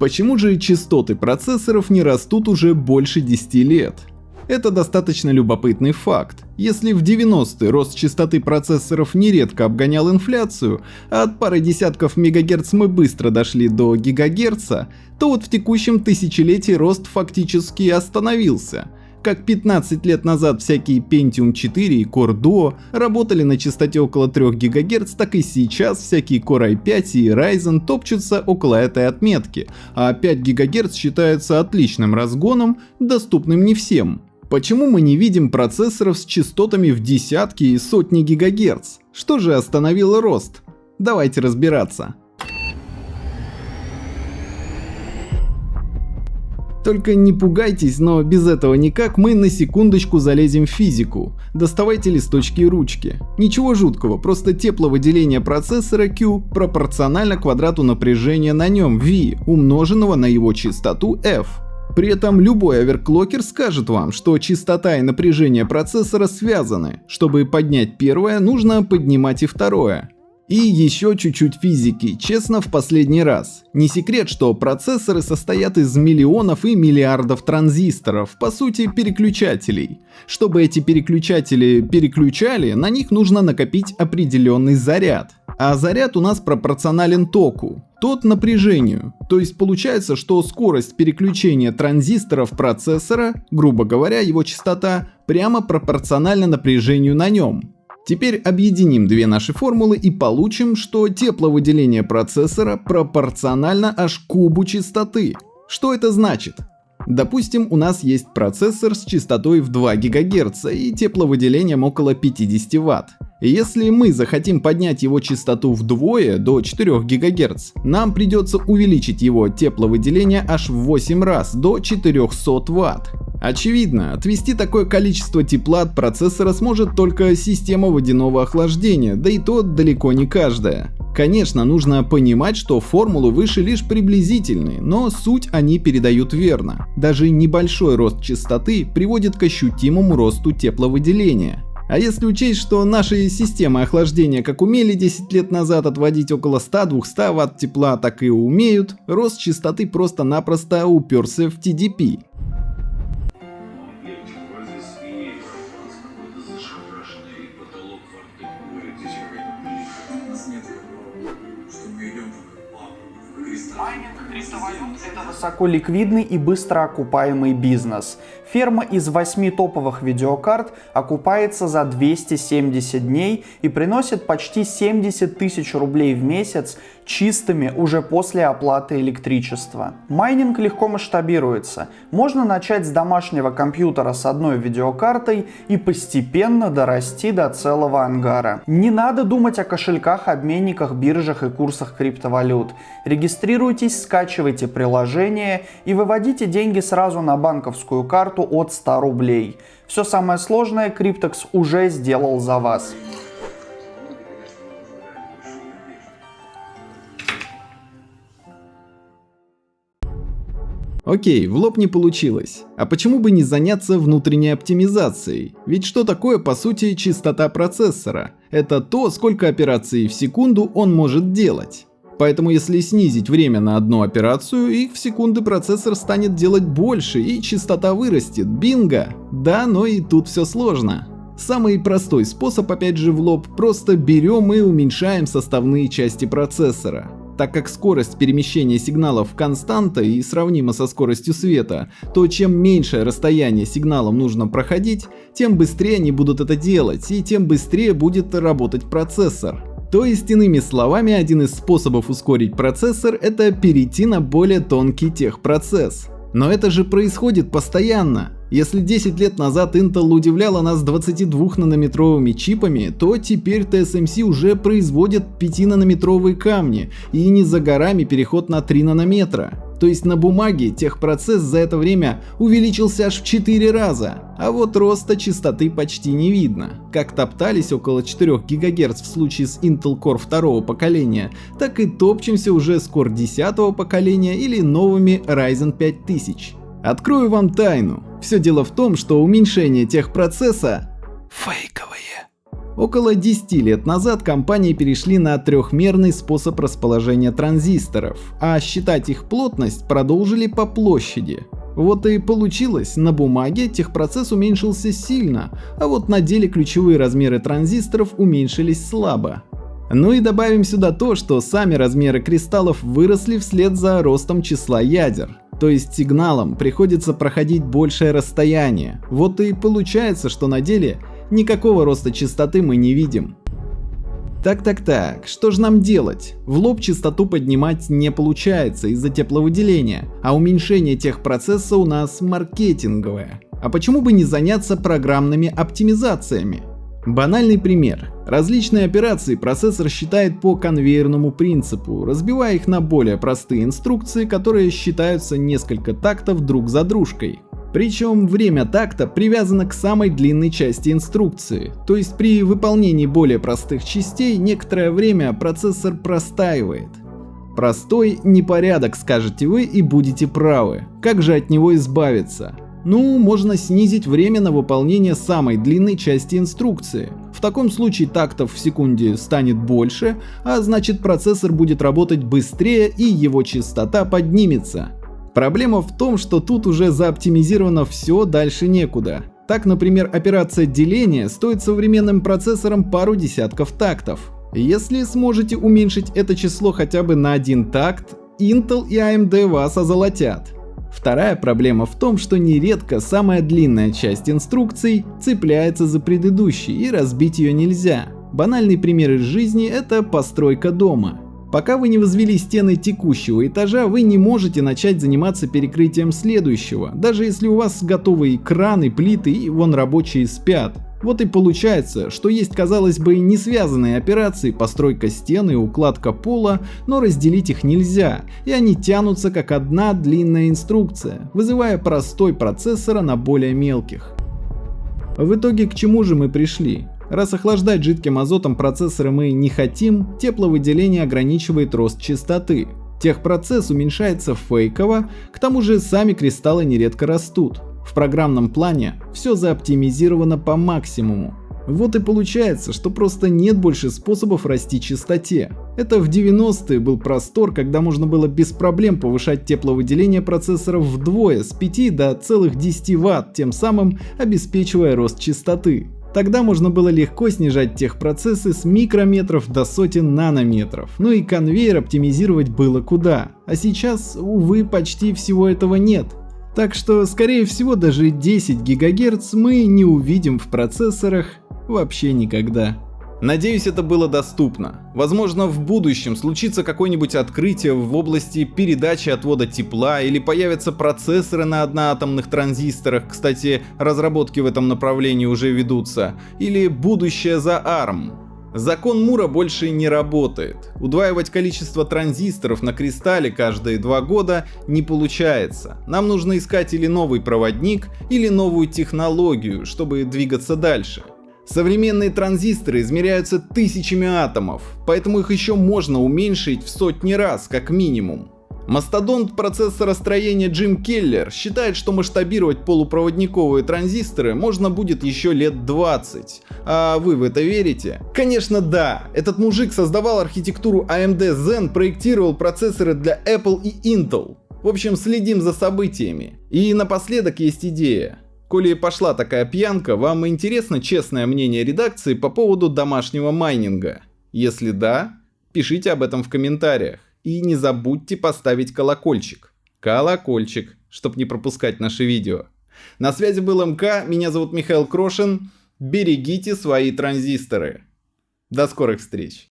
Почему же частоты процессоров не растут уже больше 10 лет? Это достаточно любопытный факт. Если в 90-е рост частоты процессоров нередко обгонял инфляцию, а от пары десятков мегагерц мы быстро дошли до гигагерца, то вот в текущем тысячелетии рост фактически остановился. Как 15 лет назад всякие Pentium 4 и Core Duo работали на частоте около 3 ГГц, так и сейчас всякие Core i5 и Ryzen топчутся около этой отметки, а 5 ГГц считается отличным разгоном, доступным не всем. Почему мы не видим процессоров с частотами в десятки и сотни гигагерц? Что же остановило рост? Давайте разбираться. Только не пугайтесь, но без этого никак мы на секундочку залезем в физику. Доставайте листочки и ручки. Ничего жуткого, просто тепловыделение процессора Q пропорционально квадрату напряжения на нем V, умноженного на его частоту F. При этом любой оверклокер скажет вам, что частота и напряжение процессора связаны. Чтобы поднять первое, нужно поднимать и второе. И еще чуть-чуть физики, честно в последний раз. Не секрет, что процессоры состоят из миллионов и миллиардов транзисторов, по сути переключателей. Чтобы эти переключатели переключали, на них нужно накопить определенный заряд. А заряд у нас пропорционален току, тот напряжению. То есть получается, что скорость переключения транзисторов процессора, грубо говоря, его частота, прямо пропорциональна напряжению на нем. Теперь объединим две наши формулы и получим, что тепловыделение процессора пропорционально аж кубу частоты. Что это значит? Допустим, у нас есть процессор с частотой в 2 ГГц и тепловыделением около 50 Вт. Если мы захотим поднять его частоту вдвое до 4 ГГц, нам придется увеличить его тепловыделение аж в 8 раз до 400 Вт. Очевидно, отвести такое количество тепла от процессора сможет только система водяного охлаждения, да и то далеко не каждая. Конечно, нужно понимать, что формулы выше лишь приблизительные, но суть они передают верно. Даже небольшой рост частоты приводит к ощутимому росту тепловыделения. А если учесть, что наши системы охлаждения как умели 10 лет назад отводить около 100-200 Вт тепла, так и умеют, рост частоты просто-напросто уперся в TDP. Высоко ликвидный и быстро окупаемый бизнес. Ферма из 8 топовых видеокарт окупается за 270 дней и приносит почти 70 тысяч рублей в месяц чистыми уже после оплаты электричества. Майнинг легко масштабируется. Можно начать с домашнего компьютера с одной видеокартой и постепенно дорасти до целого ангара. Не надо думать о кошельках, обменниках, биржах и курсах криптовалют. Регистрируйтесь, скачивайте приложение и выводите деньги сразу на банковскую карту от 100 рублей. Все самое сложное Cryptox уже сделал за вас. Окей, в лоб не получилось. А почему бы не заняться внутренней оптимизацией? Ведь что такое по сути частота процессора? Это то, сколько операций в секунду он может делать. Поэтому если снизить время на одну операцию, их в секунды процессор станет делать больше и частота вырастет. Бинго! Да, но и тут все сложно. Самый простой способ опять же в лоб, просто берем и уменьшаем составные части процессора. Так как скорость перемещения сигналов константа и сравнима со скоростью света, то чем меньшее расстояние сигналам нужно проходить, тем быстрее они будут это делать и тем быстрее будет работать процессор. То есть, иными словами, один из способов ускорить процессор это перейти на более тонкий техпроцесс. Но это же происходит постоянно. Если 10 лет назад Intel удивляла нас 22-нанометровыми чипами, то теперь TSMC уже производит 5-нанометровые камни и не за горами переход на 3 нанометра. То есть на бумаге техпроцесс за это время увеличился аж в 4 раза, а вот роста частоты почти не видно. Как топтались около 4 ГГц в случае с Intel Core второго поколения, так и топчемся уже с Core 10 поколения или новыми Ryzen 5000. Открою вам тайну. Все дело в том, что уменьшение техпроцесса фейковое. Около 10 лет назад компании перешли на трехмерный способ расположения транзисторов, а считать их плотность продолжили по площади. Вот и получилось, на бумаге техпроцесс уменьшился сильно, а вот на деле ключевые размеры транзисторов уменьшились слабо. Ну и добавим сюда то, что сами размеры кристаллов выросли вслед за ростом числа ядер. То есть сигналам приходится проходить большее расстояние. Вот и получается, что на деле никакого роста частоты мы не видим. Так-так-так, что же нам делать? В лоб частоту поднимать не получается из-за тепловыделения, а уменьшение техпроцесса у нас маркетинговое. А почему бы не заняться программными оптимизациями? Банальный пример. Различные операции процессор считает по конвейерному принципу, разбивая их на более простые инструкции, которые считаются несколько тактов друг за дружкой. Причем время такта привязано к самой длинной части инструкции, то есть при выполнении более простых частей некоторое время процессор простаивает. Простой непорядок, скажете вы, и будете правы. Как же от него избавиться? Ну, можно снизить время на выполнение самой длинной части инструкции. В таком случае тактов в секунде станет больше, а значит процессор будет работать быстрее и его частота поднимется. Проблема в том, что тут уже заоптимизировано все, дальше некуда. Так, например, операция деления стоит современным процессорам пару десятков тактов. Если сможете уменьшить это число хотя бы на один такт, Intel и AMD вас озолотят. Вторая проблема в том, что нередко самая длинная часть инструкций цепляется за предыдущей и разбить ее нельзя. Банальный пример из жизни – это постройка дома. Пока вы не возвели стены текущего этажа, вы не можете начать заниматься перекрытием следующего, даже если у вас готовы краны, плиты и вон рабочие спят. Вот и получается, что есть казалось бы не связанные операции постройка стены и укладка пола, но разделить их нельзя, и они тянутся как одна длинная инструкция, вызывая простой процессора на более мелких. В итоге к чему же мы пришли? Раз охлаждать жидким азотом процессоры мы не хотим, тепловыделение ограничивает рост частоты. Техпроцесс уменьшается фейково, к тому же сами кристаллы нередко растут. В программном плане все заоптимизировано по максимуму. Вот и получается, что просто нет больше способов расти частоте. Это в 90-е был простор, когда можно было без проблем повышать тепловыделение процессоров вдвое, с 5 до целых 10 Вт, тем самым обеспечивая рост частоты. Тогда можно было легко снижать техпроцессы с микрометров до сотен нанометров, ну и конвейер оптимизировать было куда. А сейчас, увы, почти всего этого нет. Так что, скорее всего, даже 10 ГГц мы не увидим в процессорах вообще никогда. Надеюсь, это было доступно. Возможно, в будущем случится какое-нибудь открытие в области передачи отвода тепла или появятся процессоры на одноатомных транзисторах, кстати, разработки в этом направлении уже ведутся, или будущее за ARM. Закон Мура больше не работает. Удваивать количество транзисторов на кристалле каждые два года не получается. Нам нужно искать или новый проводник, или новую технологию, чтобы двигаться дальше. Современные транзисторы измеряются тысячами атомов, поэтому их еще можно уменьшить в сотни раз, как минимум. Мастодонт процессоростроения Джим Келлер считает, что масштабировать полупроводниковые транзисторы можно будет еще лет 20. А вы в это верите? Конечно да, этот мужик создавал архитектуру AMD Zen, проектировал процессоры для Apple и Intel. В общем, следим за событиями. И напоследок есть идея. Коли пошла такая пьянка, вам интересно честное мнение редакции по поводу домашнего майнинга? Если да, пишите об этом в комментариях. И не забудьте поставить колокольчик. Колокольчик, чтобы не пропускать наши видео. На связи был МК, меня зовут Михаил Крошин. Берегите свои транзисторы. До скорых встреч.